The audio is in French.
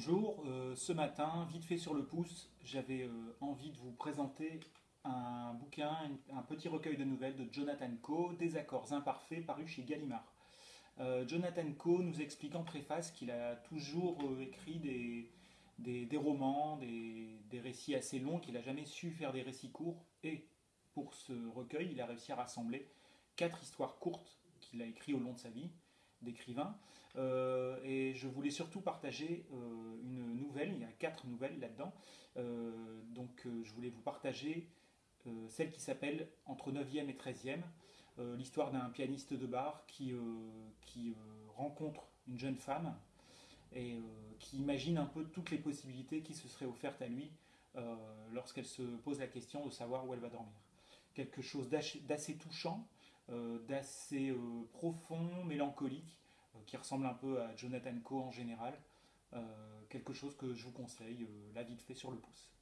Bonjour, euh, ce matin, vite fait sur le pouce, j'avais euh, envie de vous présenter un bouquin, un petit recueil de nouvelles de Jonathan Coe, Des accords imparfaits, paru chez Gallimard. Euh, Jonathan Coe nous explique en préface qu'il a toujours écrit des, des, romans, des, des, récits assez longs, qu'il n'a jamais su faire des récits courts, et pour ce recueil, il a réussi à rassembler quatre histoires courtes qu'il a écrites au long de sa vie, d'écrivain. Et je voulais surtout partager il y a quatre nouvelles là-dedans. Euh, donc je voulais vous partager celle qui s'appelle Entre 9e et 13e, l'histoire d'un pianiste de bar qui, rencontre une jeune femme et qui imagine un peu toutes les possibilités qui se seraient offertes à lui lorsqu'elle se pose la question de savoir où elle va dormir. Quelque chose d'assez touchant, euh, d'assez euh, profond, mélancolique, euh, qui ressemble un peu à Jonathan Coe en général. Quelque chose que je vous conseille, là vite fait sur le pouce.